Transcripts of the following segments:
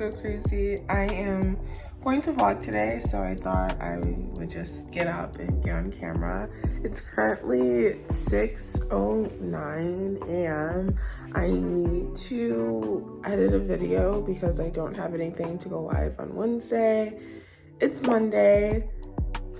so crazy. I am going to vlog today, so I thought I would just get up and get on camera. It's currently 6.09 a.m. I need to edit a video because I don't have anything to go live on Wednesday. It's Monday,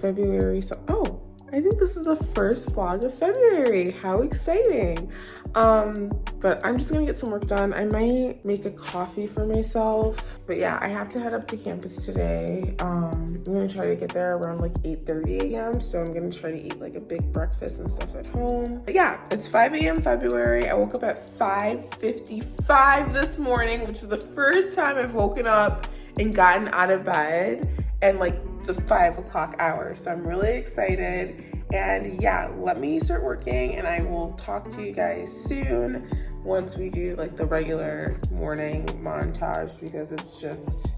February, so, oh, I think this is the first vlog of February. How exciting. Um, but I'm just gonna get some work done. I might make a coffee for myself. But yeah, I have to head up to campus today. Um, I'm gonna try to get there around like 8.30 a.m. So I'm gonna try to eat like a big breakfast and stuff at home. But yeah, it's 5 a.m. February. I woke up at 5.55 this morning, which is the first time I've woken up and gotten out of bed and like the five o'clock hour. So I'm really excited. And yeah, let me start working and I will talk to you guys soon once we do like the regular morning montage because it's just,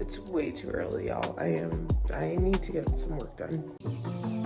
it's way too early, y'all. I am, I need to get some work done.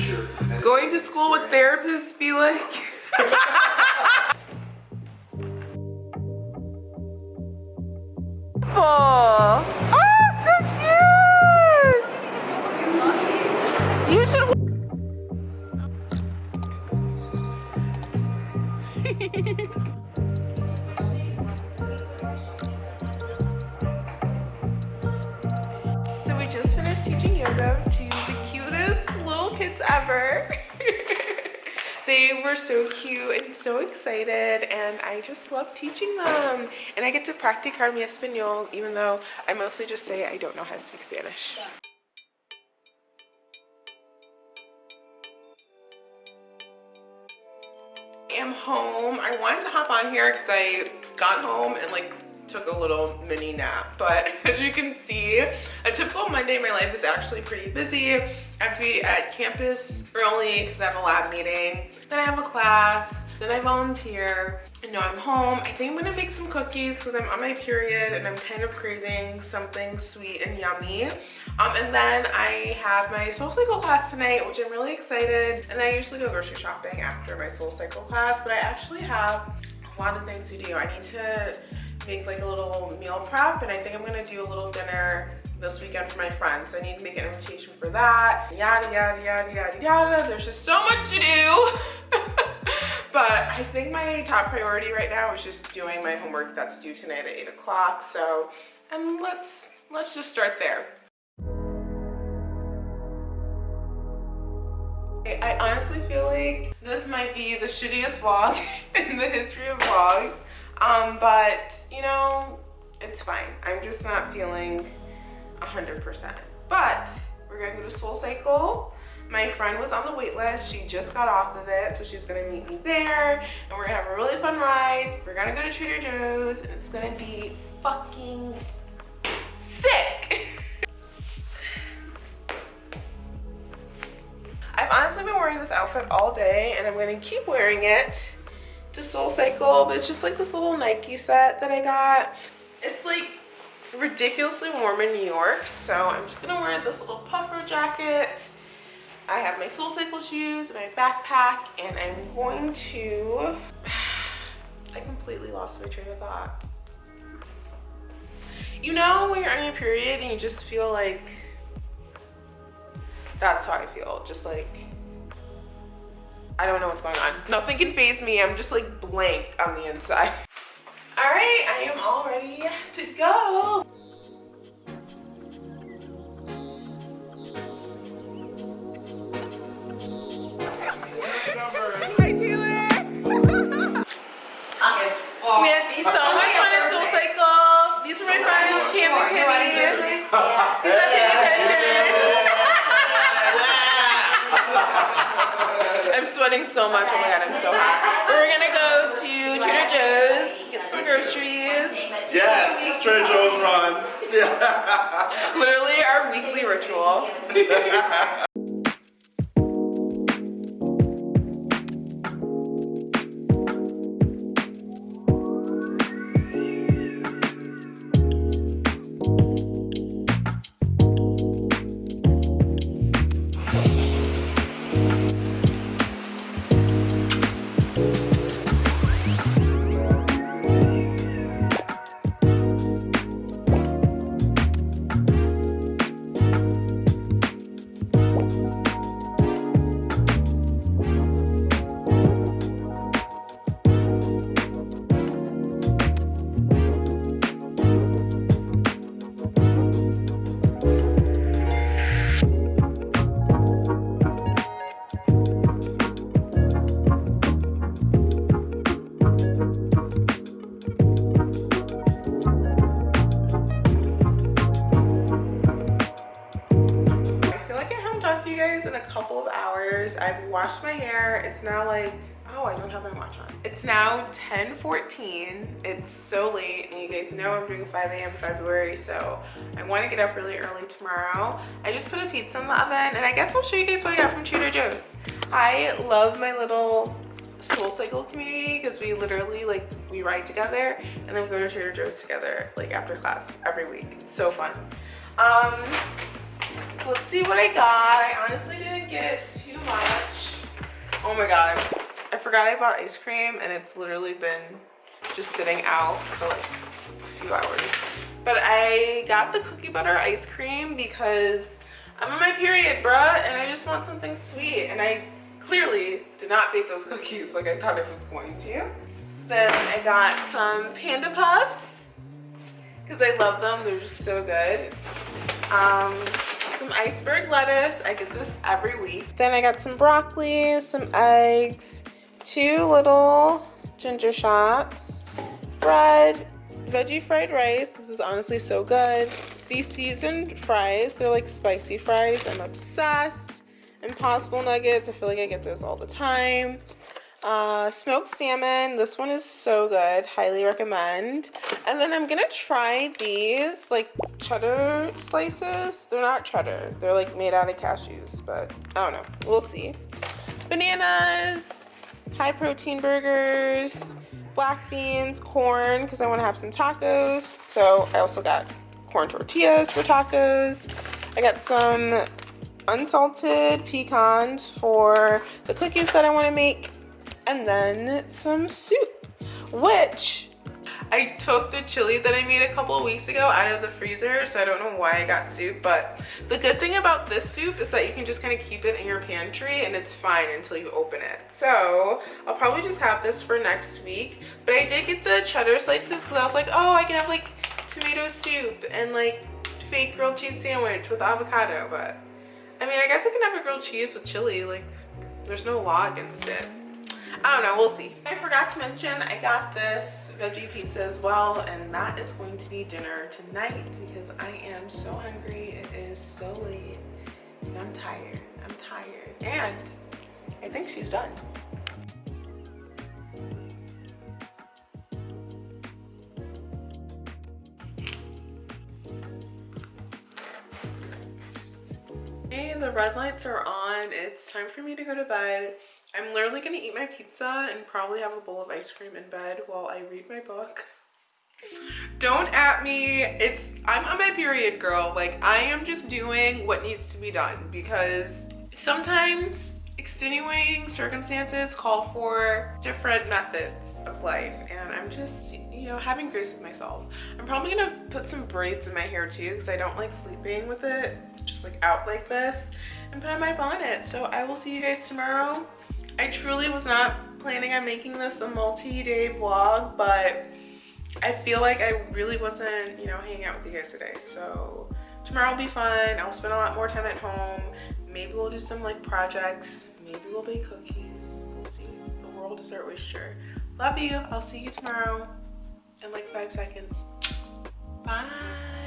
Have. Going to school with therapists be like. oh, so cute! You should. so we just finished teaching yoga kids ever. they were so cute and so excited and I just love teaching them. And I get to practicar mi español even though I mostly just say I don't know how to speak Spanish. I am home. I wanted to hop on here because I got home and like took a little mini nap but as you can see a typical monday in my life is actually pretty busy i have to be at campus early because i have a lab meeting. Then i have a class. Then i volunteer. And now i'm home. I think i'm gonna make some cookies because i'm on my period and i'm kind of craving something sweet and yummy. Um, and then i have my soul cycle class tonight which i'm really excited. And i usually go grocery shopping after my soul cycle class but i actually have a lot of things to do. I need to make like a little meal prep and I think I'm gonna do a little dinner this weekend for my friends. So I need to make an invitation for that. Yada, yada, yada, yada, yada. There's just so much to do. but I think my top priority right now is just doing my homework that's due tonight at eight o'clock. So, and let's, let's just start there. I honestly feel like this might be the shittiest vlog in the history of vlogs. Um, but you know, it's fine. I'm just not feeling 100%. But we're gonna go to Soul Cycle. My friend was on the wait list. She just got off of it, so she's gonna meet me there. And we're gonna have a really fun ride. We're gonna go to Trader Joe's, and it's gonna be fucking sick. I've honestly been wearing this outfit all day, and I'm gonna keep wearing it to Soul Cycle, but it's just like this little Nike set that I got. It's like ridiculously warm in New York, so I'm just gonna wear this little puffer jacket. I have my Soul Cycle shoes, and my backpack, and I'm going to... I completely lost my train of thought. You know when you're on your period and you just feel like... That's how I feel, just like I don't know what's going on. Nothing can phase me. I'm just like blank on the inside. All right, I am all ready to go. Sweating so much. Oh my god, I'm so hot. We're gonna go to Trader Joe's, get some groceries. Yes, Trader Joe's run. Literally our weekly ritual. you guys in a couple of hours. I've washed my hair. It's now like, oh, I don't have my watch on. It's now 10:14. It's so late, and you guys know I'm doing 5 a.m. February, so I want to get up really early tomorrow. I just put a pizza in the oven, and I guess I'll show you guys what I got from Trader Joe's. I love my little soul cycle community because we literally like we ride together and then we go to Trader Joe's together like after class every week. It's so fun. Um, let's see what I got. I honestly didn't get too much. Oh my god. I forgot I bought ice cream and it's literally been just sitting out for like a few hours. But I got the cookie butter ice cream because I'm on my period, bruh, and I just want something sweet. And I clearly did not bake those cookies like I thought I was going to. Then I got some Panda Puffs because I love them. They're just so good. Um, some iceberg lettuce. I get this every week. Then I got some broccoli, some eggs, two little ginger shots, bread, veggie fried rice. This is honestly so good. These seasoned fries, they're like spicy fries. I'm obsessed. Impossible nuggets. I feel like I get those all the time. Uh, smoked salmon. This one is so good. Highly recommend. And then I'm gonna try these like cheddar slices. They're not cheddar. They're like made out of cashews, but I don't know. We'll see. Bananas, high protein burgers, black beans, corn, because I want to have some tacos. So I also got corn tortillas for tacos. I got some unsalted pecans for the cookies that I want to make and then some soup, which I took the chili that I made a couple of weeks ago out of the freezer, so I don't know why I got soup, but the good thing about this soup is that you can just kind of keep it in your pantry and it's fine until you open it. So I'll probably just have this for next week, but I did get the cheddar slices because I was like, oh, I can have like tomato soup and like fake grilled cheese sandwich with avocado, but I mean, I guess I can have a grilled cheese with chili, like there's no law against it. I don't know, we'll see. I forgot to mention I got this veggie pizza as well and that is going to be dinner tonight because I am so hungry. It is so late and I'm tired. I'm tired. And I think she's done. Hey, the red lights are on. It's time for me to go to bed. I'm literally gonna eat my pizza and probably have a bowl of ice cream in bed while I read my book. Don't at me. It's I'm on my period, girl. Like I am just doing what needs to be done because sometimes extenuating circumstances call for different methods of life and I'm just, you know, having grace with myself. I'm probably gonna put some braids in my hair too because I don't like sleeping with it just like out like this and put on my bonnet. So I will see you guys tomorrow I truly was not planning on making this a multi-day vlog, but I feel like I really wasn't, you know, hanging out with you guys today. So tomorrow will be fun. I'll spend a lot more time at home. Maybe we'll do some like projects. Maybe we'll bake cookies. We'll see. The world is our oyster. Love you. I'll see you tomorrow in like five seconds. Bye.